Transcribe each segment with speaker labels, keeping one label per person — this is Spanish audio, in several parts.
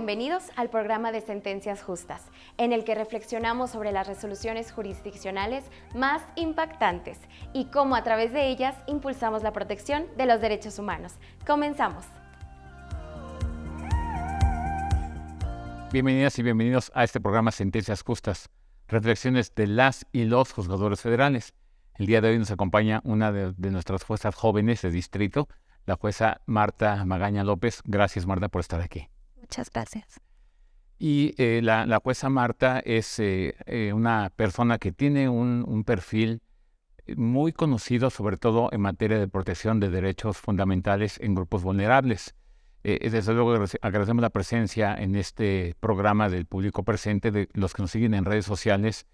Speaker 1: bienvenidos al programa de Sentencias Justas, en el que reflexionamos sobre las resoluciones jurisdiccionales más impactantes y cómo a través de ellas impulsamos la protección de los derechos humanos. Comenzamos.
Speaker 2: Bienvenidas y bienvenidos a este programa Sentencias Justas, reflexiones de las y los juzgadores federales. El día de hoy nos acompaña una de, nuestras juezas jóvenes de distrito, la jueza Marta Magaña López. Gracias, Marta, por estar aquí.
Speaker 3: Muchas gracias.
Speaker 2: Y eh, la, jueza Marta es eh, eh, una persona que tiene un, perfil muy conocido, sobre todo en materia de protección de derechos fundamentales en grupos vulnerables. desde luego agradecemos la presencia en este programa del público presente, de los que nos siguen en redes sociales,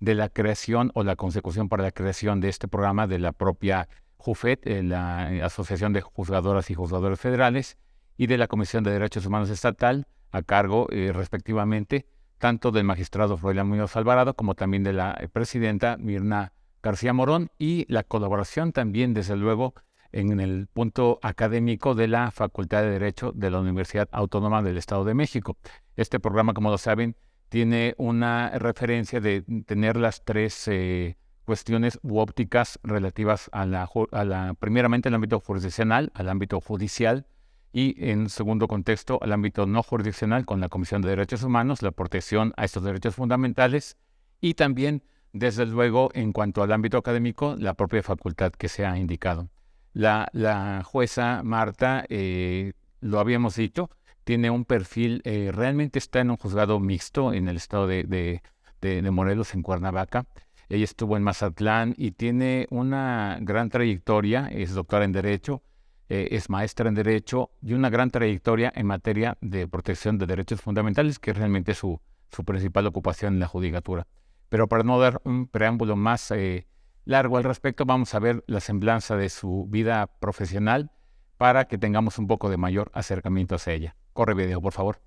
Speaker 2: de la creación o la consecución para la creación de este programa de la propia JUFET, la Asociación de Juzgadoras y Juzgadores Federales, y de la Comisión de Derechos Humanos Estatal, a cargo eh, respectivamente tanto del magistrado Froilán Muñoz Alvarado como también de la eh, presidenta Mirna García Morón y la colaboración también, desde luego, en el punto académico de la Facultad de Derecho de la Universidad Autónoma del Estado de México. Este programa, como lo saben, tiene una referencia de tener las tres eh, cuestiones u ópticas relativas a la, a la, primeramente al ámbito jurisdiccional, al ámbito judicial, y en segundo contexto al ámbito no jurisdiccional con la Comisión de Derechos Humanos, la protección a estos derechos fundamentales y también, desde luego, en cuanto al ámbito académico, la propia facultad que se ha indicado. La, jueza Marta, eh, lo habíamos dicho, tiene un perfil, eh, realmente está en un juzgado mixto en el estado de, de Morelos, en Cuernavaca. Ella estuvo en Mazatlán y tiene una gran trayectoria, es doctora en Derecho, eh, es maestra en Derecho y una gran trayectoria en materia de protección de derechos fundamentales, que es realmente su, su principal ocupación en la judicatura. Pero para no dar un preámbulo más eh, largo al respecto, vamos a ver la semblanza de su vida profesional para que tengamos un poco de mayor acercamiento hacia ella. Corre video, por favor.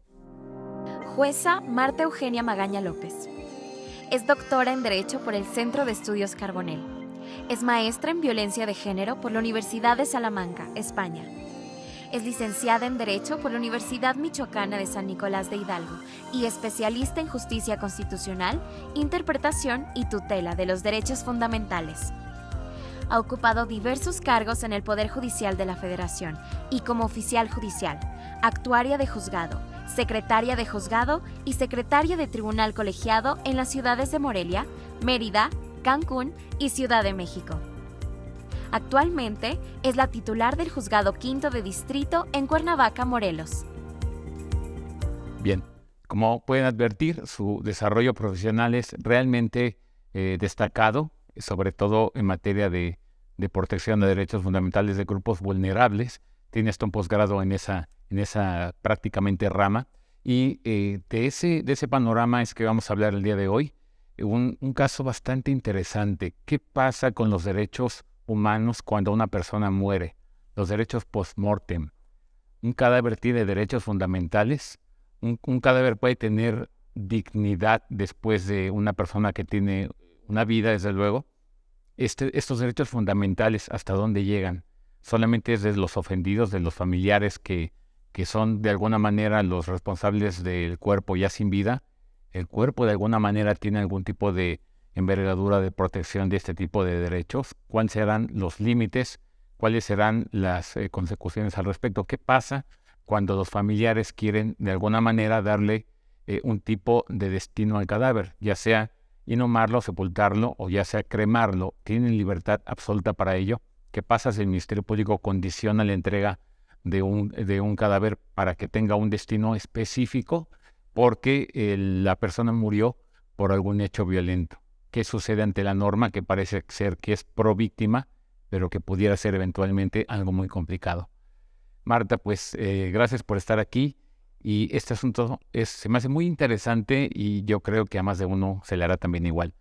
Speaker 1: Jueza Marta Eugenia Magaña López. Es doctora en Derecho por el Centro de Estudios Carbonell es maestra en violencia de género por la Universidad de Salamanca, España. Es licenciada en Derecho por la Universidad Michoacana de San Nicolás de Hidalgo y especialista en justicia constitucional, interpretación y tutela de los derechos fundamentales. Ha ocupado diversos cargos en el Poder Judicial de la Federación y como oficial judicial, actuaria de juzgado, secretaria de juzgado y secretaria de tribunal colegiado en las ciudades de Morelia, Mérida, Cancún y Ciudad de México. Actualmente es la titular del Juzgado Quinto de Distrito en Cuernavaca, Morelos.
Speaker 2: Bien, como pueden advertir, su desarrollo profesional es realmente eh, destacado, sobre todo en materia de, protección de derechos fundamentales de grupos vulnerables. Tiene hasta un posgrado en esa, en esa prácticamente rama. Y eh, de, ese, de ese panorama es que vamos a hablar el día de hoy un, caso bastante interesante. ¿Qué pasa con los derechos humanos cuando una persona muere? Los derechos post-mortem. Un cadáver tiene derechos fundamentales. Un, cadáver puede tener dignidad después de una persona que tiene una vida, desde luego. Este, estos derechos fundamentales, ¿hasta dónde llegan? Solamente es de los ofendidos, de los familiares que, que son de alguna manera los responsables del cuerpo ya sin vida el cuerpo de alguna manera tiene algún tipo de envergadura de protección de este tipo de derechos, cuáles serán los límites, cuáles serán las eh, consecuciones al respecto, qué pasa cuando los familiares quieren de alguna manera darle eh, un tipo de destino al cadáver, ya sea inhumarlo, sepultarlo o ya sea cremarlo, tienen libertad absoluta para ello. ¿Qué pasa si el Ministerio Público condiciona la entrega de un, de un cadáver para que tenga un destino específico? Porque la persona murió por algún hecho violento. ¿Qué sucede ante la norma que parece ser que es pro víctima, pero que pudiera ser eventualmente algo muy complicado? Marta, pues eh, gracias por estar aquí y este asunto es, se me hace muy interesante y yo creo que a más de uno se le hará también igual.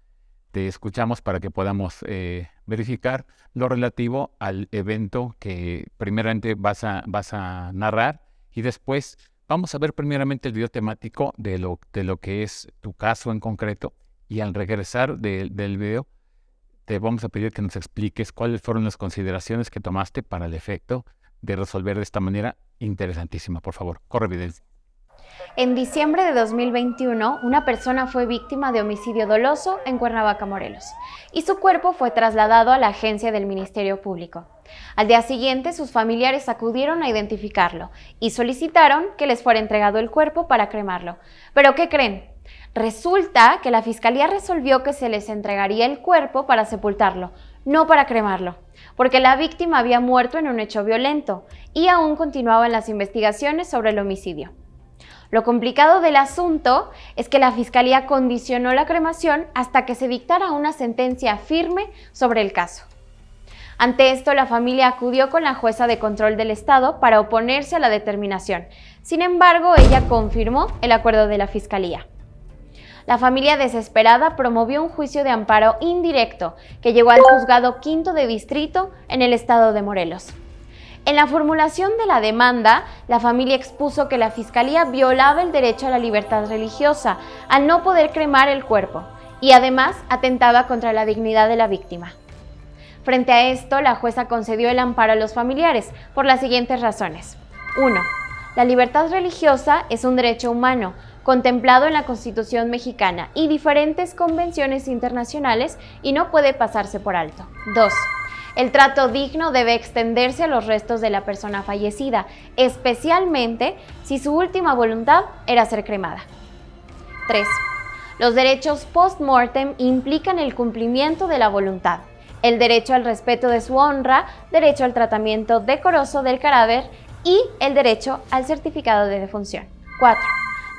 Speaker 2: Te escuchamos para que podamos eh, verificar lo relativo al evento que primeramente vas a, vas a narrar y después Vamos a ver primeramente el video temático de lo, de lo que es tu caso en concreto y al regresar del video te vamos a pedir que nos expliques cuáles fueron las consideraciones que tomaste para el efecto de resolver de esta manera interesantísima. Por favor, corre evidencia.
Speaker 1: En diciembre de 2021, una persona fue víctima de homicidio doloso en Cuernavaca, Morelos, y su cuerpo fue trasladado a la agencia del Ministerio Público. Al día siguiente, sus familiares acudieron a identificarlo y solicitaron que les fuera entregado el cuerpo para cremarlo. ¿Pero qué creen? Resulta que la fiscalía resolvió que se les entregaría el cuerpo para sepultarlo, no para cremarlo, porque la víctima había muerto en un hecho violento y aún continuaban las investigaciones sobre el homicidio. Lo complicado del asunto es que la Fiscalía condicionó la cremación hasta que se dictara una sentencia firme sobre el caso. Ante esto, la familia acudió con la jueza de control del Estado para oponerse a la determinación. Sin embargo, ella confirmó el acuerdo de la Fiscalía. La familia desesperada promovió un juicio de amparo indirecto que llegó al juzgado quinto de distrito en el estado de Morelos. En la formulación de la demanda, la familia expuso que la Fiscalía violaba el derecho a la libertad religiosa al no poder cremar el cuerpo y además atentaba contra la dignidad de la víctima. Frente a esto, la jueza concedió el amparo a los familiares por las siguientes razones. 1. La libertad religiosa es un derecho humano contemplado en la Constitución mexicana y diferentes convenciones internacionales y no puede pasarse por alto. 2. El trato digno debe extenderse a los restos de la persona fallecida, especialmente si su última voluntad era ser cremada. 3. Los derechos post-mortem implican el cumplimiento de la voluntad, el derecho al respeto de su honra, derecho al tratamiento decoroso del cadáver y el derecho al certificado de defunción. 4.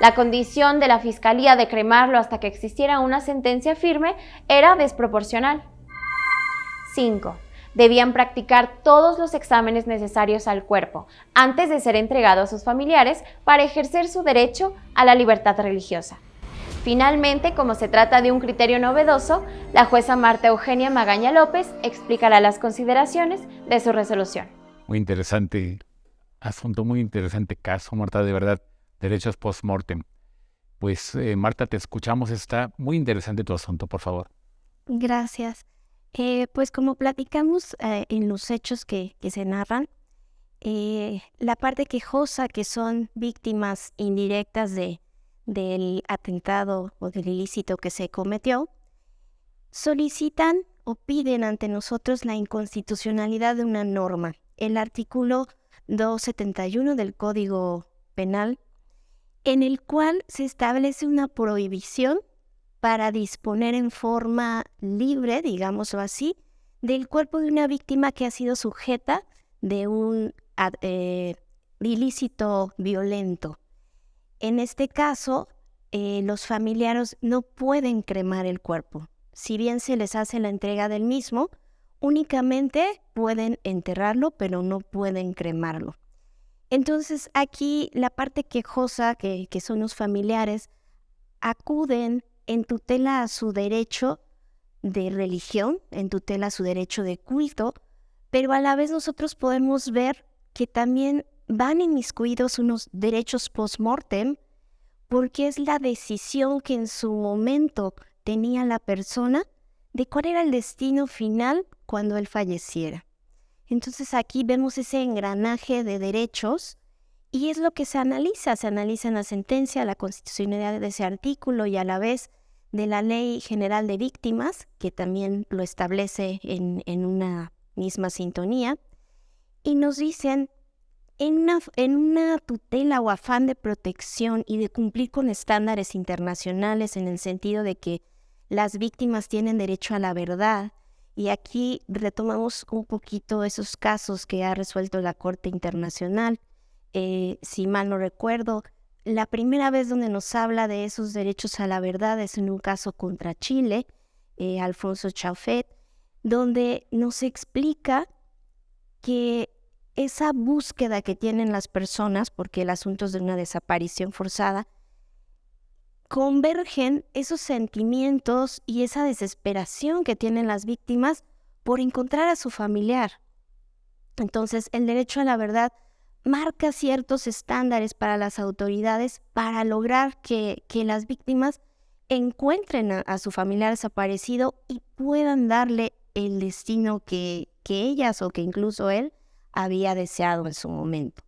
Speaker 1: La condición de la Fiscalía de cremarlo hasta que existiera una sentencia firme era desproporcional. 5 debían practicar todos los exámenes necesarios al cuerpo antes de ser entregado a sus familiares para ejercer su derecho a la libertad religiosa. Finalmente, como se trata de un criterio novedoso, la jueza Marta Eugenia Magaña López explicará las consideraciones de su resolución.
Speaker 2: Muy interesante asunto, muy interesante caso, Marta, de verdad, derechos post-mortem. Pues eh, Marta, te escuchamos, está muy interesante tu asunto, por favor.
Speaker 3: Gracias. Pues como platicamos eh, en los hechos que, se narran, eh, la parte quejosa que son víctimas indirectas de, del atentado o del ilícito que se cometió, solicitan o piden ante nosotros la inconstitucionalidad de una norma. El artículo 271 del Código Penal, en el cual se establece una prohibición para disponer en forma libre, digámoslo así, del cuerpo de una víctima que ha sido sujeta de un eh, ilícito violento. En este caso, eh, los familiares no pueden cremar el cuerpo. Si bien se les hace la entrega del mismo, únicamente pueden enterrarlo, pero no pueden cremarlo. Entonces aquí la parte quejosa, que, que son los familiares, acuden en tutela a su derecho de religión, en tutela a su derecho de culto, pero a la vez nosotros podemos ver que también van inmiscuidos unos derechos post-mortem, porque es la decisión que en su momento tenía la persona de cuál era el destino final cuando él falleciera. Entonces aquí vemos ese engranaje de derechos y es lo que se analiza, se analiza en la sentencia, la constitucionalidad de ese artículo y a la vez de la Ley General de Víctimas, que también lo establece en, una misma sintonía, y nos dicen, en una, en una tutela o afán de protección y de cumplir con estándares internacionales en el sentido de que las víctimas tienen derecho a la verdad, y aquí retomamos un poquito esos casos que ha resuelto la Corte Internacional. Eh, si mal no recuerdo, la primera vez donde nos habla de esos derechos a la verdad es en un caso contra Chile, eh, Alfonso Chaufet, donde nos explica que esa búsqueda que tienen las personas, porque el asunto es de una desaparición forzada, convergen esos sentimientos y esa desesperación que tienen las víctimas por encontrar a su familiar. Entonces, el derecho a la verdad marca ciertos estándares para las autoridades para lograr que, las víctimas encuentren a, su familiar desaparecido y puedan darle el destino que, que ellas o que incluso él había deseado en su momento.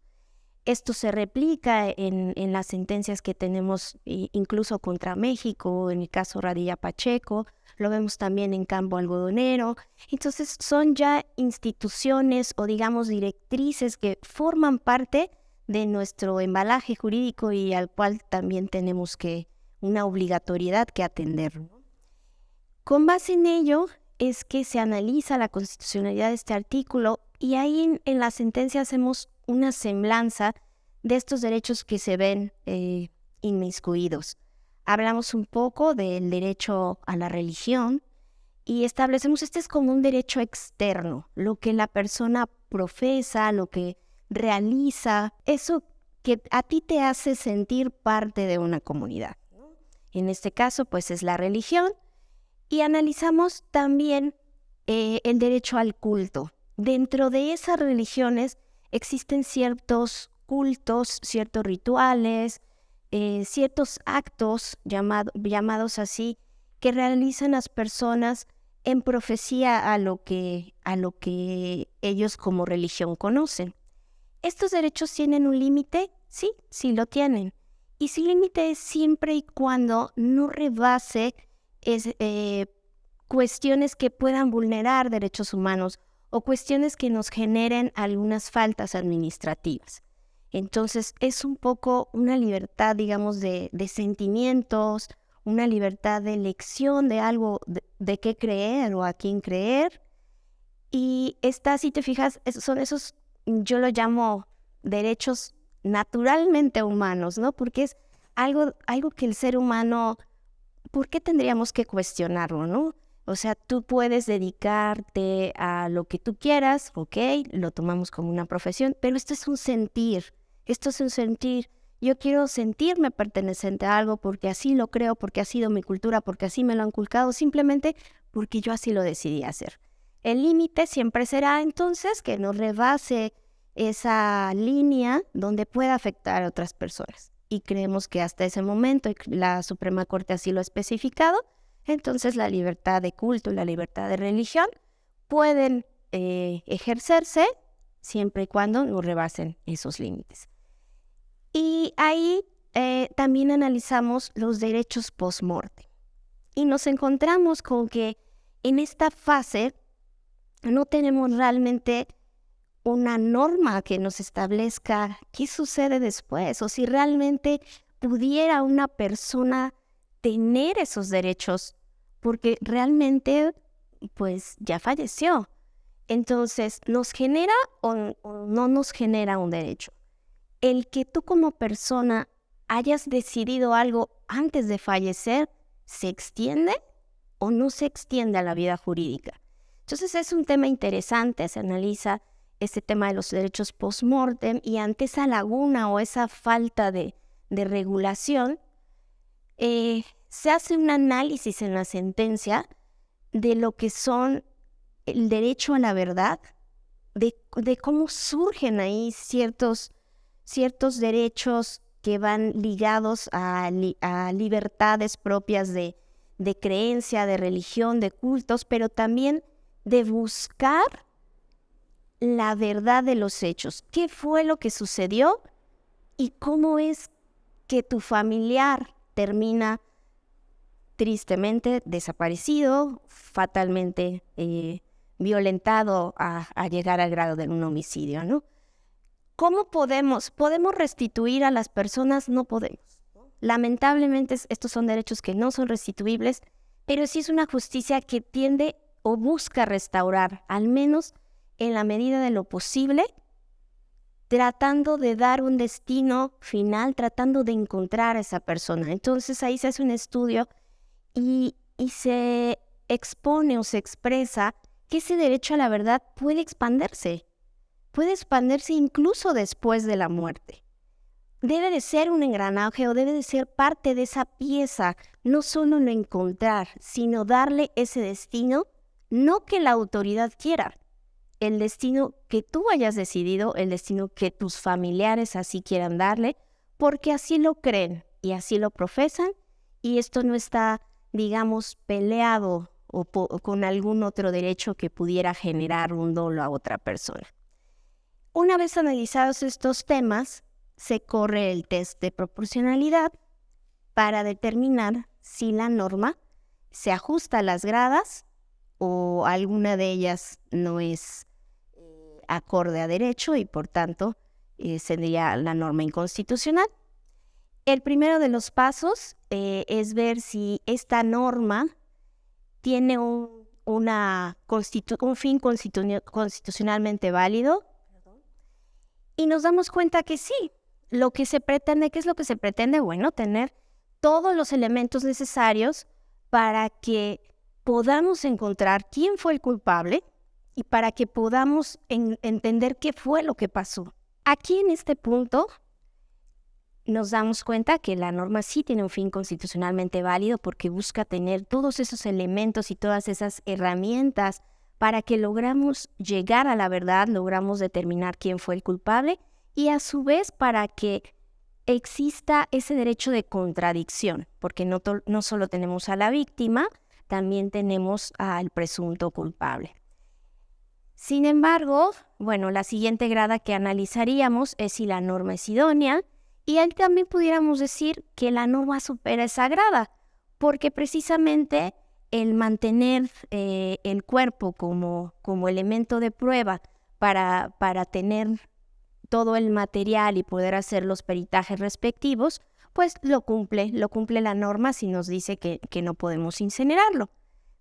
Speaker 3: Esto se replica en, las sentencias que tenemos incluso contra México, en el caso Radilla Pacheco, lo vemos también en campo algodonero. Entonces son ya instituciones o digamos directrices que forman parte de nuestro embalaje jurídico y al cual también tenemos que una obligatoriedad que atender. Con base en ello es que se analiza la constitucionalidad de este artículo y ahí en, la sentencia hacemos una semblanza de estos derechos que se ven eh, inmiscuidos. Hablamos un poco del derecho a la religión y establecemos este es como un derecho externo, lo que la persona profesa, lo que realiza, eso que a ti te hace sentir parte de una comunidad. En este caso, pues es la religión. Y analizamos también eh, el derecho al culto. Dentro de esas religiones existen ciertos cultos, ciertos rituales, eh, ciertos actos llamados así que realizan las personas en profecía a lo que a lo que ellos como religión conocen. ¿Estos derechos tienen un límite? Sí, sí lo tienen. Y su límite es siempre y cuando no rebase eh, cuestiones que puedan vulnerar derechos humanos o cuestiones que nos generen algunas faltas administrativas. Entonces es un poco una libertad, digamos, de, sentimientos, una libertad de elección de algo, de, qué creer o a quién creer. Y está, si te fijas, son esos, yo lo llamo derechos naturalmente humanos, ¿no? Porque es algo, algo que el ser humano, ¿por qué tendríamos que cuestionarlo, no? O sea, tú puedes dedicarte a lo que tú quieras, ok, lo tomamos como una profesión, pero esto es un sentir, esto es un sentir. Yo quiero sentirme perteneciente a algo porque así lo creo, porque ha sido mi cultura, porque así me lo han inculcado, simplemente porque yo así lo decidí hacer. El límite siempre será entonces que no rebase esa línea donde pueda afectar a otras personas. Y creemos que hasta ese momento, la Suprema Corte así lo ha especificado, entonces la libertad de culto y la libertad de religión pueden eh, ejercerse siempre y cuando no rebasen esos límites. Y ahí eh, también analizamos los derechos post-morte. Y nos encontramos con que en esta fase no tenemos realmente una norma que nos establezca qué sucede después o si realmente pudiera una persona tener esos derechos porque realmente pues ya falleció. Entonces, ¿nos genera o, no nos genera un derecho? El que tú como persona hayas decidido algo antes de fallecer, ¿se extiende o no se extiende a la vida jurídica? Entonces es un tema interesante, se analiza este tema de los derechos post-mortem y ante esa laguna o esa falta de, regulación, eh, se hace un análisis en la sentencia de lo que son el derecho a la verdad, de, cómo surgen ahí ciertos, ciertos derechos que van ligados a, libertades propias de, creencia, de religión, de cultos, pero también de buscar la verdad de los hechos. ¿Qué fue lo que sucedió? ¿Y cómo es que tu familiar termina tristemente desaparecido, fatalmente eh, violentado a, llegar al grado de un homicidio, ¿no? ¿Cómo podemos? ¿Podemos restituir a las personas? No podemos. Lamentablemente estos son derechos que no son restituibles, pero sí es una justicia que tiende o busca restaurar, al menos en la medida de lo posible, tratando de dar un destino final, tratando de encontrar a esa persona. Entonces ahí se hace un estudio y, se expone o se expresa que ese derecho a la verdad puede expandirse, puede expandirse incluso después de la muerte. Debe de ser un engranaje o debe de ser parte de esa pieza, no solo lo encontrar, sino darle ese destino, no que la autoridad quiera, el destino que tú hayas decidido, el destino que tus familiares así quieran darle, porque así lo creen y así lo profesan, y esto no está, digamos, peleado o, con algún otro derecho que pudiera generar un dolo a otra persona. Una vez analizados estos temas, se corre el test de proporcionalidad para determinar si la norma se ajusta a las gradas o alguna de ellas no es eh, acorde a derecho y por tanto eh, sería la norma inconstitucional. El primero de los pasos eh, es ver si esta norma tiene un, fin constitucionalmente válido y nos damos cuenta que sí, lo que se pretende, ¿qué es lo que se pretende? Bueno, tener todos los elementos necesarios para que podamos encontrar quién fue el culpable y para que podamos entender qué fue lo que pasó. Aquí en este punto nos damos cuenta que la norma sí tiene un fin constitucionalmente válido porque busca tener todos esos elementos y todas esas herramientas para que logramos llegar a la verdad, logramos determinar quién fue el culpable y a su vez para que exista ese derecho de contradicción, porque no, solo tenemos a la víctima, también tenemos al presunto culpable. Sin embargo, bueno, la siguiente grada que analizaríamos es si la norma es idónea y ahí también pudiéramos decir que la norma supera esa grada, porque precisamente el mantener eh, el cuerpo como, como elemento de prueba para, para tener todo el material y poder hacer los peritajes respectivos, pues lo cumple, lo cumple la norma si nos dice que, no podemos incinerarlo.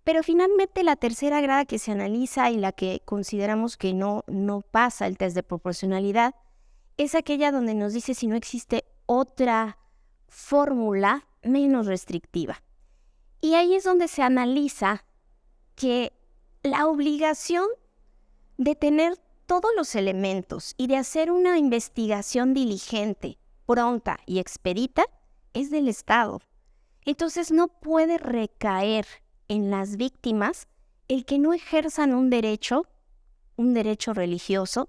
Speaker 3: Pero finalmente la tercera grada que se analiza y la que consideramos que no, no pasa el test de proporcionalidad es aquella donde nos dice si no existe otra fórmula menos restrictiva. Y ahí es donde se analiza que la obligación de tener todos los elementos y de hacer una investigación diligente, pronta y expedita es del Estado. Entonces no puede recaer en las víctimas el que no ejerzan un derecho, un derecho religioso,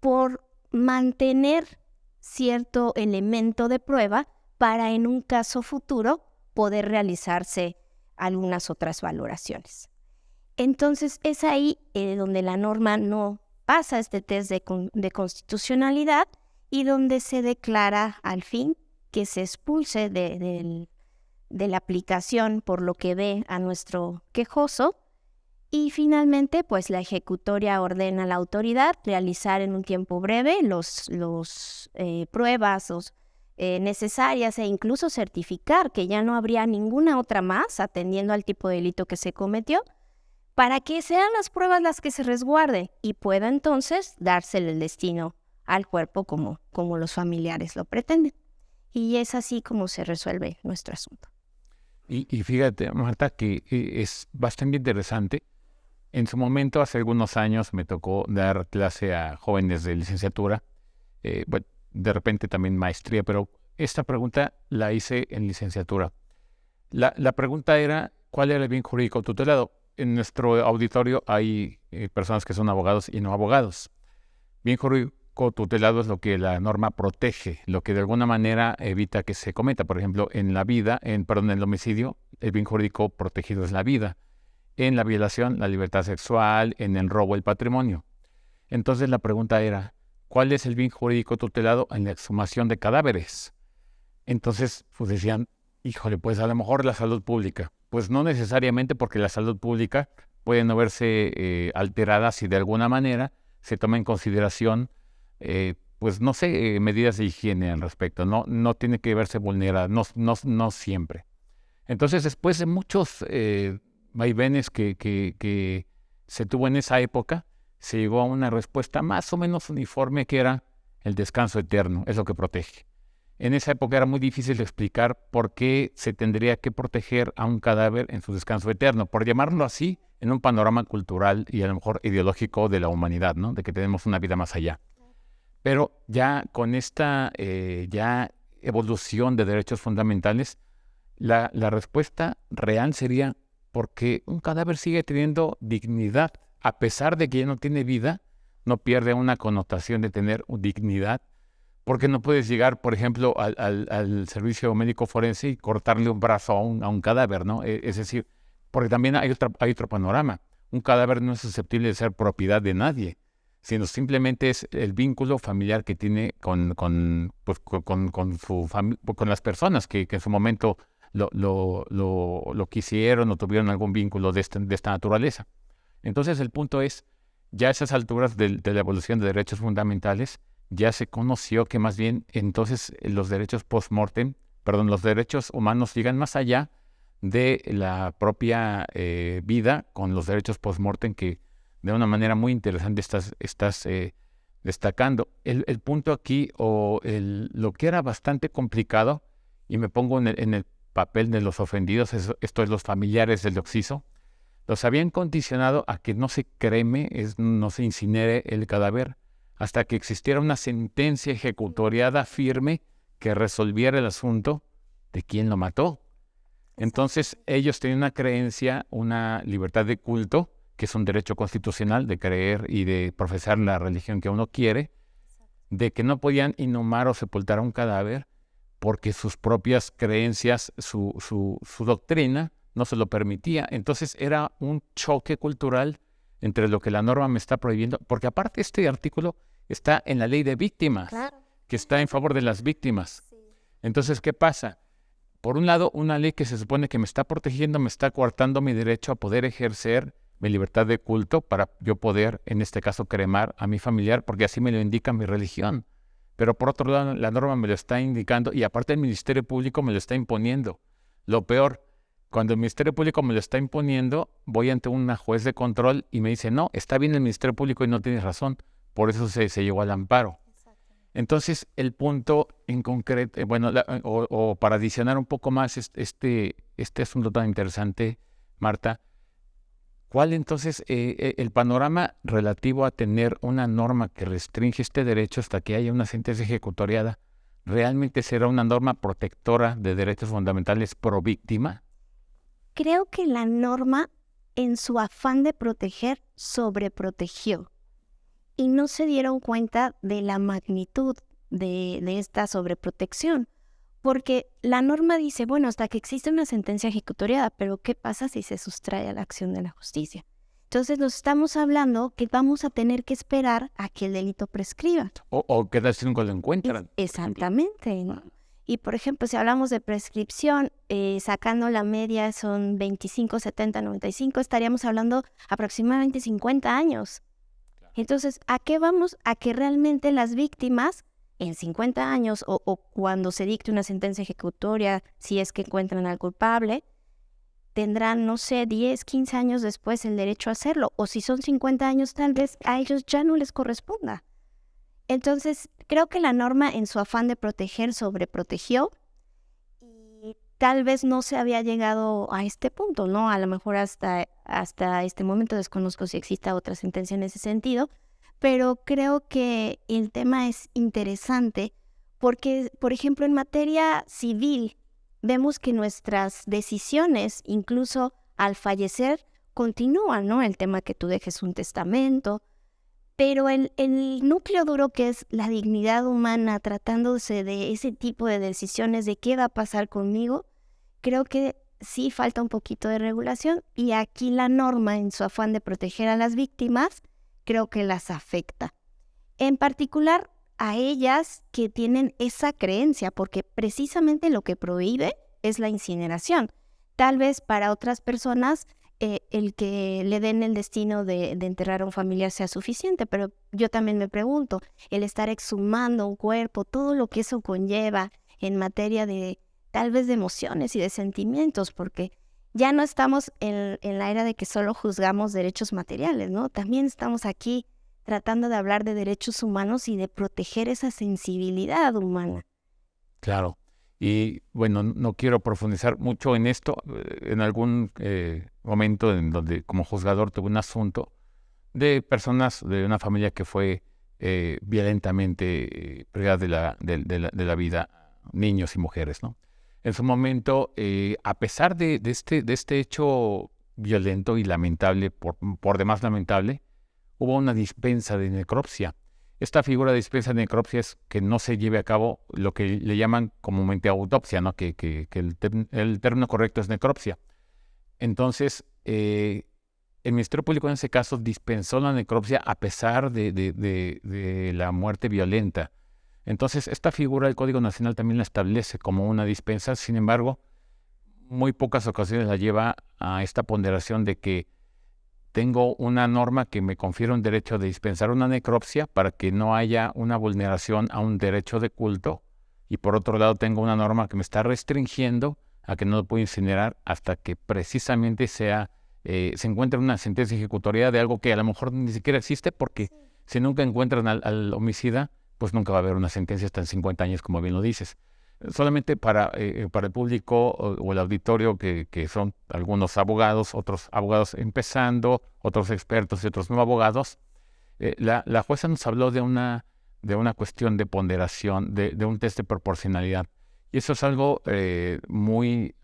Speaker 3: por mantener cierto elemento de prueba para en un caso futuro poder realizarse algunas otras valoraciones. Entonces es ahí eh, donde la norma no pasa este test de, constitucionalidad y donde se declara al fin que se expulse de, la aplicación por lo que ve a nuestro quejoso y finalmente, pues la ejecutoria ordena a la autoridad realizar en un tiempo breve los, los eh, pruebas eh, necesarias e incluso certificar que ya no habría ninguna otra más atendiendo al tipo de delito que se cometió para que sean las pruebas las que se resguarden y pueda entonces dársele el destino al cuerpo como, como los familiares lo pretenden. Y es así como se resuelve nuestro asunto.
Speaker 2: Y, fíjate, Marta, que es bastante interesante. En su momento, hace algunos años, me tocó dar clase a jóvenes de licenciatura, eh, bueno, de repente también maestría, pero esta pregunta la hice en licenciatura. La, la pregunta era, ¿cuál era el bien jurídico tutelado? en nuestro auditorio hay eh, personas que son abogados y no abogados. Bien jurídico tutelado es lo que la norma protege, lo que de alguna manera evita que se cometa. Por ejemplo, en la vida, en, perdón, en el homicidio, el bien jurídico protegido es la vida. En la violación, la libertad sexual, en el robo, el patrimonio. Entonces la pregunta era, ¿cuál es el bien jurídico tutelado en la exhumación de cadáveres? Entonces, pues decían, híjole, pues a lo mejor la salud pública. Pues no necesariamente porque la salud pública puede no verse eh, alterada si de alguna manera se toma en consideración, eh, pues no sé, eh, medidas de higiene al respecto. No, no tiene que verse vulnerada, no, no, no siempre. Entonces, después de muchos vaivenes que, se tuvo en esa época, se llegó a una respuesta más o menos uniforme que era el descanso eterno, es lo que protege. En esa época era muy difícil explicar por qué se tendría que proteger a un cadáver en su descanso eterno, por llamarlo así, en un panorama cultural y a lo mejor ideológico de la humanidad, ¿no? de que tenemos una vida más allá. Pero ya con esta eh, ya evolución de derechos fundamentales, la, la respuesta real sería porque un cadáver sigue teniendo dignidad, a pesar de que ya no tiene vida, no pierde una connotación de tener dignidad porque no puedes llegar, por ejemplo, al, servicio médico forense y cortarle un brazo a un, cadáver, ¿no? E, es decir, porque también hay, hay otro panorama. Un cadáver no es susceptible de ser propiedad de nadie. sino simplemente es el vínculo familiar que tiene con, con, pues, con, con con las personas que, en su momento lo, lo, lo, quisieron o tuvieron algún vínculo de, este, de esta naturaleza. Entonces el punto es, ya a esas alturas de, de la evolución de derechos fundamentales, ya se conoció que más bien entonces los derechos post-mortem, perdón, los derechos humanos llegan más allá de la propia eh, vida con los derechos post-mortem que de una manera muy interesante estás, estás eh, destacando. El, punto aquí, o el, lo que era bastante complicado, y me pongo en el, papel de los ofendidos, esto es los familiares del oxiso, los habían condicionado a que no se creme, es, no se incinere el cadáver, hasta que existiera una sentencia ejecutoriada firme que resolviera el asunto de quién lo mató. Entonces ellos tenían una creencia, una libertad de culto, que es un derecho constitucional de creer y de profesar la religión que uno quiere, de que no podían inhumar o sepultar a un cadáver porque sus propias creencias, su, su, su doctrina no se lo permitía. Entonces era un choque cultural entre lo que la norma me está prohibiendo, porque aparte este artículo está en la ley de víctimas, que está en favor de las víctimas. Entonces, ¿qué pasa? Por un lado, una ley que se supone que me está protegiendo, me está coartando mi derecho a poder ejercer mi libertad de culto para yo poder, en este caso, cremar a mi familiar, porque así me lo indica mi religión. Pero por otro lado, la norma me lo está indicando y aparte el Ministerio Público me lo está imponiendo. Lo peor, cuando el Ministerio Público me lo está imponiendo, voy ante una juez de control y me dice, no, está bien el Ministerio Público y no tienes razón. Por eso se, se llegó al amparo. Entonces, el punto en concreto, eh, bueno, o, para adicionar un poco más este, este asunto tan interesante, Marta, ¿cuál entonces eh, eh, el panorama relativo a tener una norma que restringe este derecho hasta que haya una sentencia ejecutoriada, realmente será una norma protectora de derechos fundamentales pro víctima?
Speaker 3: Creo que la norma, en su afán de proteger, sobreprotegió y no se dieron cuenta de la magnitud de, esta sobreprotección. Porque la norma dice, bueno, hasta que existe una sentencia ejecutoriada, pero ¿qué pasa si se sustrae a la acción de la justicia? Entonces nos estamos hablando que vamos a tener que esperar a que el delito prescriba.
Speaker 2: O, o que nunca lo encuentran.
Speaker 3: exactamente. Y por ejemplo, si hablamos de prescripción, eh, sacando la media son 25, 70, 95, estaríamos hablando aproximadamente 50 años. Entonces, ¿a qué vamos? A que realmente las víctimas en 50 años o, cuando se dicte una sentencia ejecutoria, si es que encuentran al culpable, tendrán, no sé, 10, 15 años después el derecho a hacerlo. O si son 50 años, tal vez a ellos ya no les corresponda. Entonces, creo que la norma en su afán de proteger sobreprotegió tal vez no se había llegado a este punto, ¿no? A lo mejor hasta, hasta este momento desconozco si exista otra sentencia en ese sentido, pero creo que el tema es interesante porque, por ejemplo, en materia civil, vemos que nuestras decisiones, incluso al fallecer, continúan, ¿no? El tema que tú dejes un testamento, pero el, el, núcleo duro que es la dignidad humana tratándose de ese tipo de decisiones de qué va a pasar conmigo, creo que sí falta un poquito de regulación y aquí la norma en su afán de proteger a las víctimas creo que las afecta. En particular a ellas que tienen esa creencia, porque precisamente lo que prohíbe es la incineración. Tal vez para otras personas eh, el que le den el destino de, enterrar a un familiar sea suficiente, pero yo también me pregunto, el estar exhumando un cuerpo, todo lo que eso conlleva en materia de tal vez de emociones y de sentimientos, porque ya no estamos en, en la era de que solo juzgamos derechos materiales, ¿no? También estamos aquí tratando de hablar de derechos humanos y de proteger esa sensibilidad humana.
Speaker 2: Claro. Y bueno, no quiero profundizar mucho en esto. Eh, en algún eh, momento en donde como juzgador tuve un asunto de personas de una familia que fue eh, violentamente privada de la, de, la, vida, niños y mujeres. En su momento, a pesar de, este, de este hecho violento y lamentable, por demás lamentable, hubo una dispensa de necropsia esta figura de dispensa de necropsia es que no se lleve a cabo lo que le llaman comúnmente autopsia, ¿no? que, el, término correcto es necropsia. Entonces, eh, el Ministerio Público en ese caso dispensó la necropsia a pesar de, la muerte violenta. Entonces, esta figura del Código Nacional también la establece como una dispensa, sin embargo, muy pocas ocasiones la lleva a esta ponderación de que tengo una norma que me confiere un derecho de dispensar una necropsia para que no haya una vulneración a un derecho de culto y por otro lado tengo una norma que me está restringiendo a que no lo puedo incinerar hasta que precisamente sea eh, se encuentre una sentencia ejecutoria de algo que a lo mejor ni siquiera existe porque si nunca encuentran al, homicida, pues nunca va a haber una sentencia hasta en 50 años, como bien lo dices. Solamente para, eh, eh, para el público o, el auditorio, que, que, son algunos abogados, otros abogados empezando, otros expertos y otros no abogados, la, la, jueza nos habló de una, de una cuestión de ponderación, de, de un test de proporcionalidad. Y eso es algo muy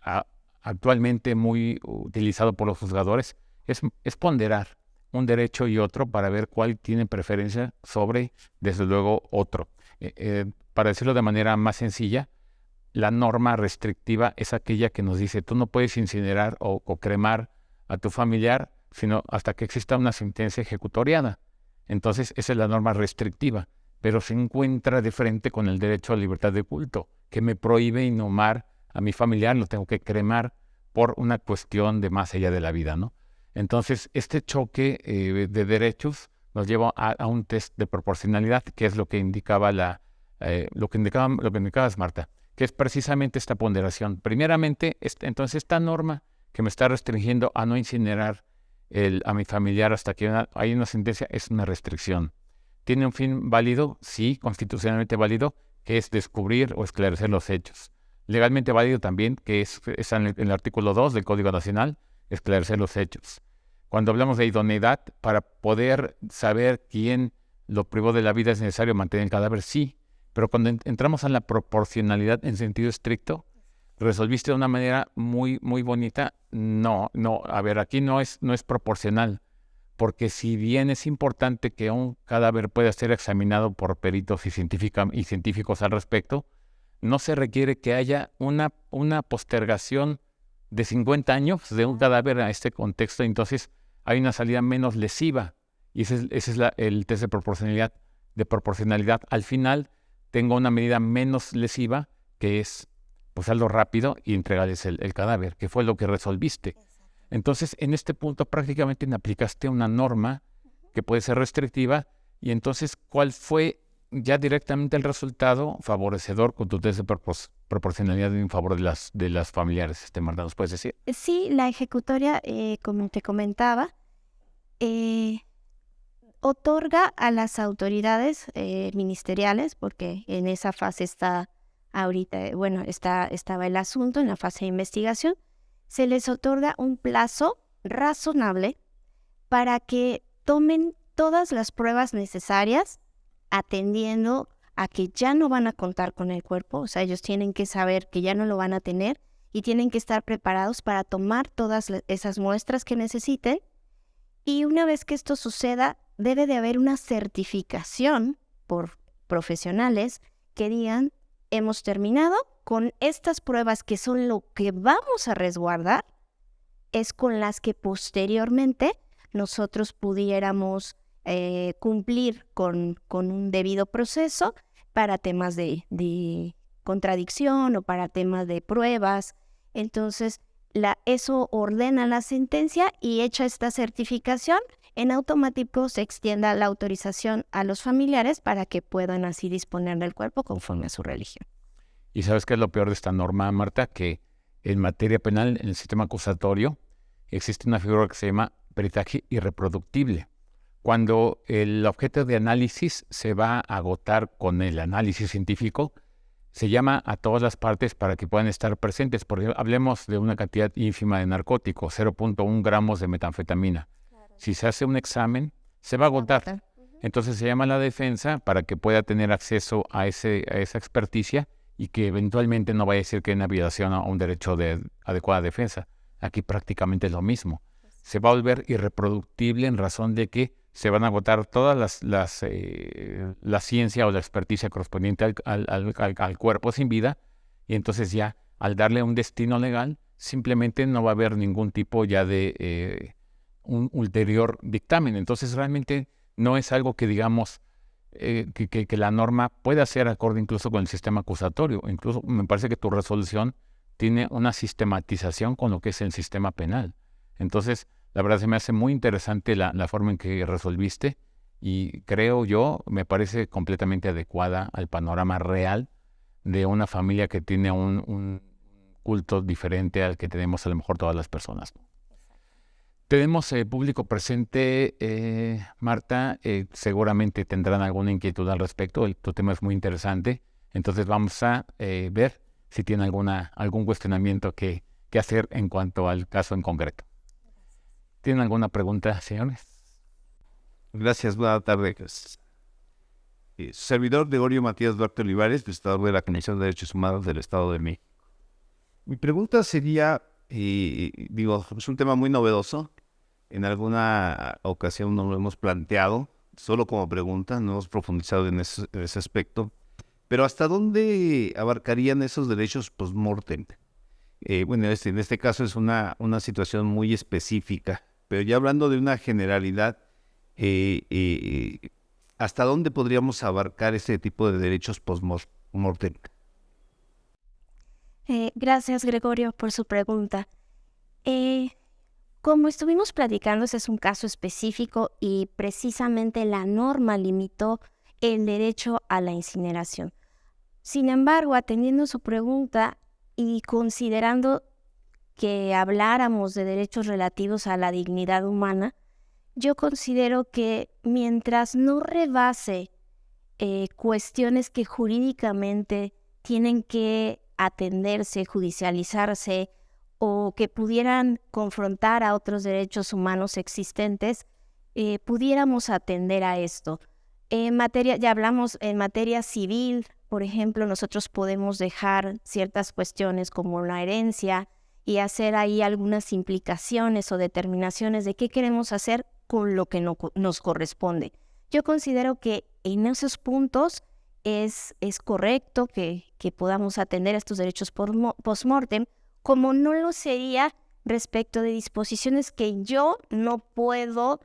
Speaker 2: actualmente muy utilizado por los juzgadores, es, ponderar un derecho y otro para ver cuál tiene preferencia sobre, desde luego, otro. Eh, eh, para decirlo de manera más sencilla, la norma restrictiva es aquella que nos dice tú no puedes incinerar o, cremar a tu familiar sino hasta que exista una sentencia ejecutoriada. Entonces, esa es la norma restrictiva, pero se encuentra de frente con el derecho a libertad de culto, que me prohíbe inhumar a mi familiar, lo tengo que cremar por una cuestión de más allá de la vida, ¿no? Entonces, este choque eh, de derechos nos lleva a, un test de proporcionalidad, que es lo que indicaba la, eh, lo que indicaba, lo que indicabas, Marta, que es precisamente esta ponderación. Primeramente, este, entonces esta norma que me está restringiendo a no incinerar el, a mi familiar hasta que hay una sentencia es una restricción. ¿Tiene un fin válido? Sí, constitucionalmente válido, que es descubrir o esclarecer los hechos legalmente válido también, que es, en, el, artículo 2 del Código Nacional, esclarecer los hechos. Cuando hablamos de idoneidad, para poder saber quién lo privó de la vida es necesario mantener el cadáver, sí, pero cuando entramos a la proporcionalidad en sentido estricto, resolviste de una manera muy, muy bonita. No, no, a ver, aquí no es, no es proporcional, porque si bien es importante que un cadáver pueda ser examinado por peritos y, y científicos al respecto, no se requiere que haya una, una postergación de 50 años de un cadáver a este contexto, entonces hay una salida menos lesiva. Y ese es, el test de proporcionalidad, de proporcionalidad. Al final tengo una medida menos lesiva, que es pues algo rápido y entregarles el, el cadáver, que fue lo que resolviste. Entonces, en este punto prácticamente aplicaste una norma que puede ser restrictiva y entonces, ¿cuál fue ya directamente el resultado favorecedor con tu test de proporcionalidad en favor de las, de las familiares, este Marta, ¿nos puedes decir?
Speaker 3: Sí, la ejecutoria, eh, como te comentaba, eh, otorga a las autoridades eh, ministeriales, porque en esa fase está ahorita, bueno, está, estaba el asunto en la fase de investigación, se les otorga un plazo razonable para que tomen todas las pruebas necesarias atendiendo a que ya no van a contar con el cuerpo, o sea, ellos tienen que saber que ya no lo van a tener y tienen que estar preparados para tomar todas esas muestras que necesiten. Y una vez que esto suceda, debe de haber una certificación por profesionales que digan, hemos terminado con estas pruebas que son lo que vamos a resguardar, es con las que posteriormente nosotros pudiéramos eh, cumplir con, con, un debido proceso para temas de, de, contradicción o para temas de pruebas. Entonces, la, eso ordena la sentencia y hecha esta certificación, en automático se extienda la autorización a los familiares para que puedan así disponer del cuerpo conforme a su religión.
Speaker 2: ¿Y sabes qué es lo peor de esta norma, Marta? Que en materia penal, en el sistema acusatorio, existe una figura que se llama peritaje irreproductible cuando el objeto de análisis se va a agotar con el análisis científico, se llama a todas las partes para que puedan estar presentes. Porque hablemos de una cantidad ínfima de narcóticos, 0.1 gramos de metanfetamina. Si se hace un examen, se va a agotar. Entonces se llama a la defensa para que pueda tener acceso a, ese, a esa experticia y que eventualmente no vaya a decir que hay una violación a un derecho de adecuada defensa. Aquí prácticamente es lo mismo. Se va a volver irreproductible en razón de que se van a agotar todas las, las eh, la ciencia o la experticia correspondiente al, al, cuerpo sin vida y entonces ya al darle un destino legal simplemente no va a haber ningún tipo ya de, eh, un ulterior dictamen. Entonces realmente no es algo que digamos eh, que, que, la norma pueda ser acorde incluso con el sistema acusatorio. Incluso me parece que tu resolución tiene una sistematización con lo que es el sistema penal. Entonces, la verdad se me hace muy interesante la, forma en que resolviste y creo yo, me parece completamente adecuada al panorama real de una familia que tiene un, culto diferente al que tenemos a lo mejor todas las personas. Tenemos eh, público presente, eh, Marta, eh, seguramente tendrán alguna inquietud al respecto, el, tu tema es muy interesante, entonces vamos a ver si tienen alguna, algún cuestionamiento que hacer en cuanto al caso en concreto. ¿Tienen alguna pregunta, señores?
Speaker 4: Gracias, buenas tardes. servidor Gregorio Matías Duarte Olivares, prestador de la Comisión de Derechos Humanos del Estado de México. Mi pregunta sería, digo, es un tema muy novedoso, en alguna ocasión no lo hemos planteado, solo como pregunta, no hemos profundizado en ese, aspecto. Pero ¿hasta dónde abarcarían esos derechos post-mortem? Eh, bueno, este, en este caso es una, una situación muy específica, pero ya hablando de una generalidad, eh, eh, ¿hasta dónde podríamos abarcar ese tipo de derechos post-mortem?
Speaker 3: gracias, Gregorio, por su pregunta. Como estuvimos platicando, ese es un caso específico y precisamente la norma limitó el derecho a la incineración. Sin embargo, atendiendo su pregunta y considerando que habláramos de derechos relativos a la dignidad humana, yo considero que mientras no rebase eh, cuestiones que jurídicamente tienen que atenderse, judicializarse, o que pudieran confrontar a otros derechos humanos existentes, eh, pudiéramos atender a esto. En materia, ya hablamos en materia civil, por ejemplo, nosotros podemos dejar ciertas cuestiones como la herencia y hacer ahí algunas implicaciones o determinaciones de qué queremos hacer con lo que nos corresponde. Yo considero que en esos puntos es, es correcto que, que podamos atender estos derechos post-mortem, como no lo sería respecto de disposiciones que yo no puedo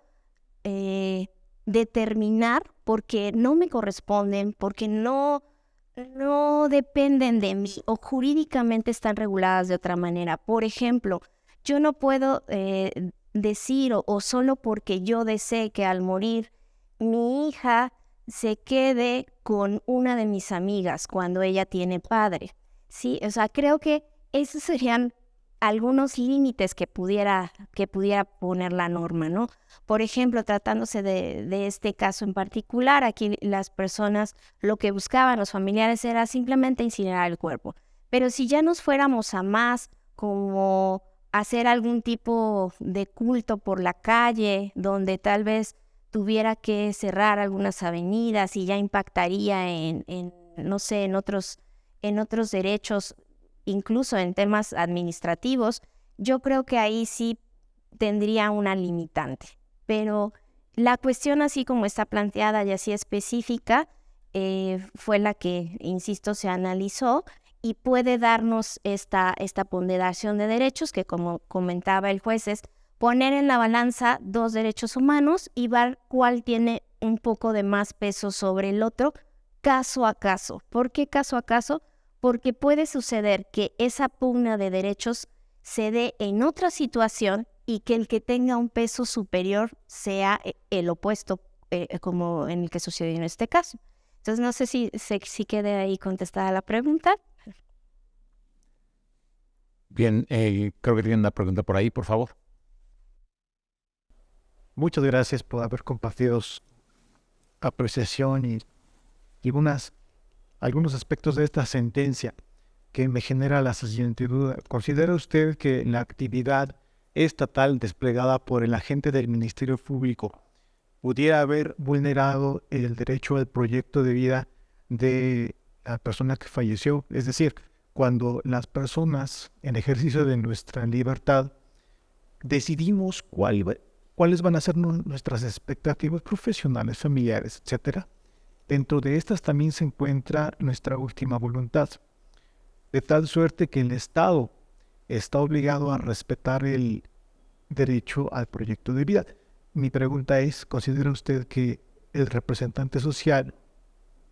Speaker 3: eh, determinar porque no me corresponden, porque no, no dependen de mí o jurídicamente están reguladas de otra manera. Por ejemplo, yo no puedo eh, decir o, o, solo porque yo desee que al morir mi hija se quede con una de mis amigas cuando ella tiene padre. Sí, o sea, creo que esos serían algunos límites que pudiera, que pudiera poner la norma, ¿no? Por ejemplo, tratándose de, este caso en particular, aquí las personas lo que buscaban, los familiares, era simplemente incinerar el cuerpo. Pero si ya nos fuéramos a más, como hacer algún tipo de culto por la calle, donde tal vez tuviera que cerrar algunas avenidas y ya impactaría en, en no sé, en otros, en otros derechos incluso en temas administrativos, yo creo que ahí sí tendría una limitante. Pero la cuestión así como está planteada y así específica eh, fue la que, insisto, se analizó y puede darnos esta, esta ponderación de derechos que, como comentaba el juez, es poner en la balanza dos derechos humanos y ver cuál tiene un poco de más peso sobre el otro caso a caso. ¿Por qué caso a caso? Porque puede suceder que esa pugna de derechos se dé en otra situación y que el que tenga un peso superior sea eh, el opuesto, eh, como en el que sucedió en este caso. Entonces, no sé si, si, quede ahí contestada la pregunta.
Speaker 2: Bien, eh, creo que tienen una pregunta por ahí, por favor.
Speaker 5: Muchas gracias por haber compartido su apreciación y, y unas algunos aspectos de esta sentencia que me genera la siguiente duda. ¿Considera usted que la actividad estatal desplegada por el agente del Ministerio Público pudiera haber vulnerado el derecho al proyecto de vida de la persona que falleció? Es decir, cuando las personas en ejercicio de nuestra libertad decidimos cuáles van a ser nuestras expectativas profesionales, familiares, etcétera, Dentro de estas también se encuentra nuestra última voluntad, de tal suerte que el Estado está obligado a respetar el derecho al proyecto de vida. Mi pregunta es, ¿considera usted que el representante social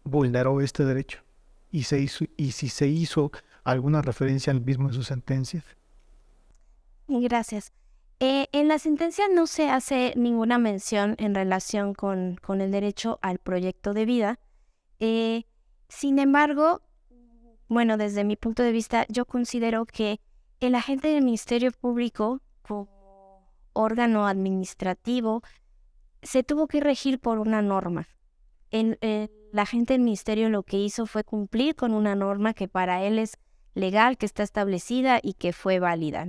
Speaker 5: vulneró este derecho? ¿Y, se hizo, y si se hizo alguna referencia al mismo en su sentencia?
Speaker 3: Gracias. Eh, en la sentencia no se hace ninguna mención en relación con, con el derecho al proyecto de vida. Eh, sin embargo, bueno, desde mi punto de vista, yo considero que el agente del Ministerio Público, como órgano administrativo, se tuvo que regir por una norma. El, el agente del Ministerio lo que hizo fue cumplir con una norma que para él es legal, que está establecida y que fue válida.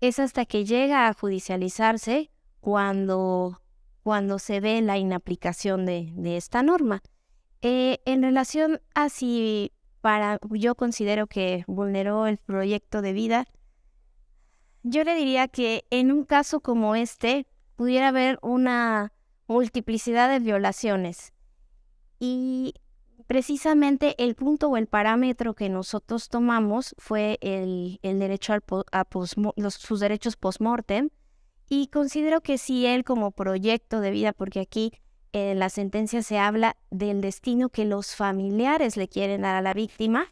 Speaker 3: Es hasta que llega a judicializarse cuando, cuando se ve la inaplicación de, de esta norma. Eh, en relación a si para, yo considero que vulneró el proyecto de vida, yo le diría que en un caso como este pudiera haber una multiplicidad de violaciones. Y precisamente el punto o el parámetro que nosotros tomamos fue el, derecho a sus derechos post-mortem. Y considero que si él como proyecto de vida, porque aquí en la sentencia se habla del destino que los familiares le quieren dar a la víctima,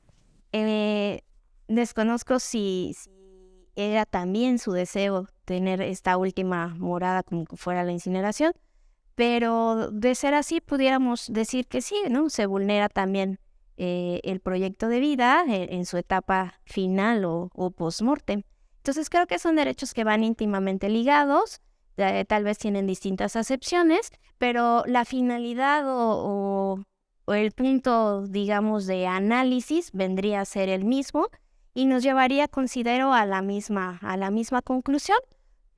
Speaker 3: eh, desconozco si, si, era también su deseo tener esta última morada como que fuera la incineración, pero de ser así, pudiéramos decir que sí, ¿no? Se vulnera también eh, el proyecto de vida eh, en, su etapa final o, o post-mortem. Entonces creo que son derechos que van íntimamente ligados, tal vez tienen distintas acepciones, pero la finalidad o, el punto, digamos, de análisis vendría a ser el mismo y nos llevaría, considero, a la misma, a la misma conclusión,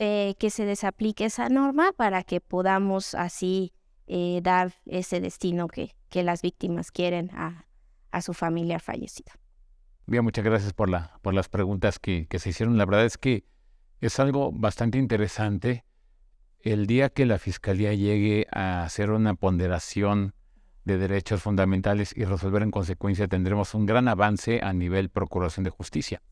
Speaker 3: eh, que se desaplique esa norma para que podamos así eh, dar ese destino que, que las víctimas quieren a, a, su familia fallecida.
Speaker 2: Bien, muchas gracias por, la, por las preguntas que, que se hicieron. La verdad es que es algo bastante interesante. El día que la Fiscalía llegue a hacer una ponderación de derechos fundamentales y resolver en consecuencia, tendremos un gran avance a nivel Procuración de Justicia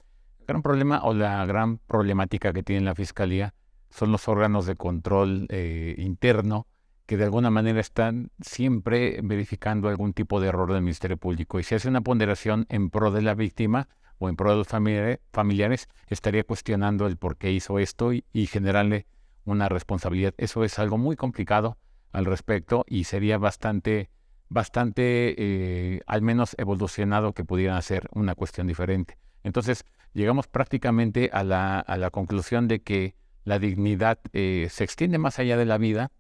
Speaker 2: gran problema o la gran problemática que tiene la Fiscalía son los órganos de control eh, interno que de alguna manera están siempre verificando algún tipo de error del Ministerio Público. Y si hace una ponderación en pro de la víctima o en pro de los familiares, estaría cuestionando el por qué hizo esto y, generarle una responsabilidad. Eso es algo muy complicado al respecto y sería bastante, bastante, eh, al menos evolucionado que pudieran hacer una cuestión diferente. Entonces, llegamos prácticamente a la, a la conclusión de que la dignidad eh, se extiende más allá de la vida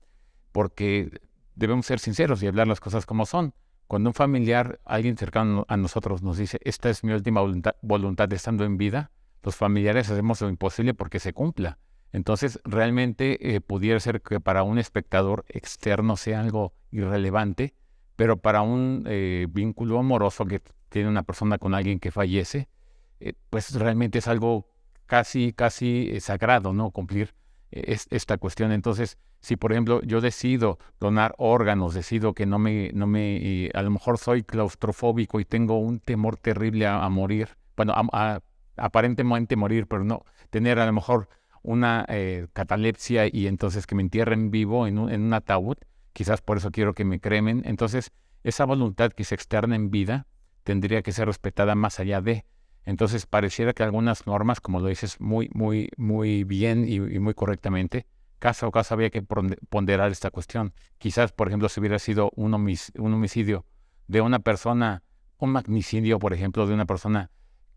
Speaker 2: porque debemos ser sinceros y hablar las cosas como son. Cuando un familiar, alguien cercano a nosotros nos dice, esta es mi última voluntad, estando en vida, los familiares hacemos lo imposible porque se cumpla. Entonces, realmente eh, pudiera ser que para un espectador externo sea algo irrelevante, pero para un eh, vínculo amoroso que tiene una persona con alguien que fallece, pues realmente es algo casi, casi eh, sagrado, ¿no? Cumplir eh, esta cuestión. Entonces, si por ejemplo yo decido donar órganos, decido que no me, no me, a lo mejor soy claustrofóbico y tengo un temor terrible a, morir, bueno, aparentemente morir, pero no, tener a lo mejor una catalepsia y entonces que me entierren vivo en un ataúd, quizás por eso quiero que me cremen. Entonces, esa voluntad que se externa en vida tendría que ser respetada más allá de, entonces pareciera que algunas normas, como lo dices muy, muy, muy bien y, muy correctamente, caso a caso había que ponderar esta cuestión. Quizás, por ejemplo, si hubiera sido un, homicidio de una persona, un magnicidio, por ejemplo, de una persona,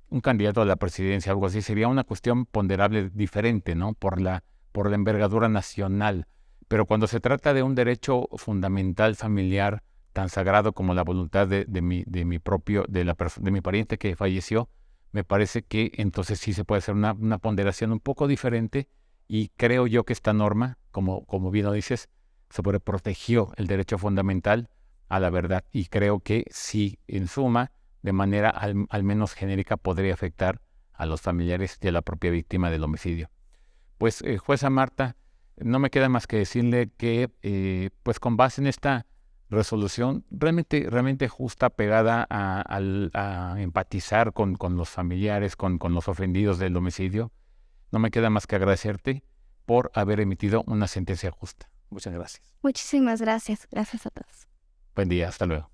Speaker 2: un candidato a la presidencia, algo así, sería una cuestión ponderable diferente, ¿no? Por la, por la envergadura nacional. Pero cuando se trata de un derecho fundamental familiar tan sagrado como la voluntad de, de mi, de mi propio, de, la de mi pariente que falleció, me parece que entonces sí se puede hacer una, ponderación un poco diferente y creo yo que esta norma, como, como bien lo dices, sobreprotegió el derecho fundamental a la verdad y creo que sí, en suma, de manera al, menos genérica, podría afectar a los familiares de la propia víctima del homicidio. Pues, eh, jueza Marta, no me queda más que decirle que, eh, pues con base en esta resolución realmente, realmente justa, pegada a, empatizar con, con, los familiares, con, con, los ofendidos del homicidio. No me queda más que agradecerte por haber emitido una sentencia justa. Muchas gracias.
Speaker 3: Muchísimas gracias. Gracias a todos.
Speaker 2: Buen día, hasta luego.